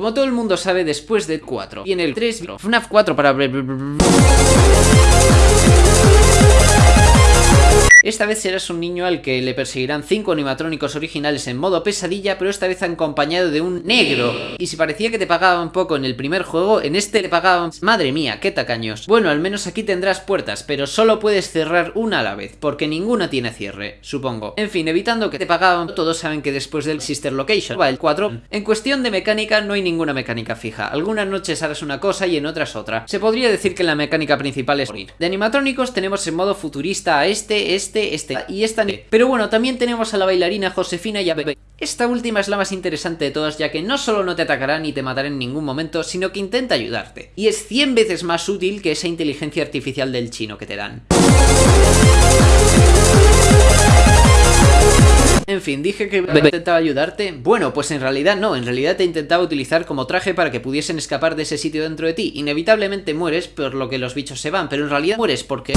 Como todo el mundo sabe, después de 4 y en el 3, FNAF 4 para... Esta vez serás un niño al que le perseguirán 5 animatrónicos originales en modo pesadilla, pero esta vez acompañado de un negro. Y si parecía que te pagaban poco en el primer juego, en este te pagaban... Madre mía, qué tacaños. Bueno, al menos aquí tendrás puertas, pero solo puedes cerrar una a la vez, porque ninguna tiene cierre, supongo. En fin, evitando que te pagaban, todos saben que después del Sister Location va el 4. En cuestión de mecánica, no hay ninguna mecánica fija. Algunas noches harás una cosa y en otras otra. Se podría decir que la mecánica principal es morir. De animatrónicos tenemos en modo futurista a este, este este, este y esta... Pero bueno, también tenemos a la bailarina Josefina y a Bebe. Esta última es la más interesante de todas ya que no solo no te atacará ni te matará en ningún momento, sino que intenta ayudarte. Y es 100 veces más útil que esa inteligencia artificial del chino que te dan. En fin, dije que intentaba ayudarte. Bueno, pues en realidad no, en realidad te intentaba utilizar como traje para que pudiesen escapar de ese sitio dentro de ti. Inevitablemente mueres por lo que los bichos se van, pero en realidad mueres porque...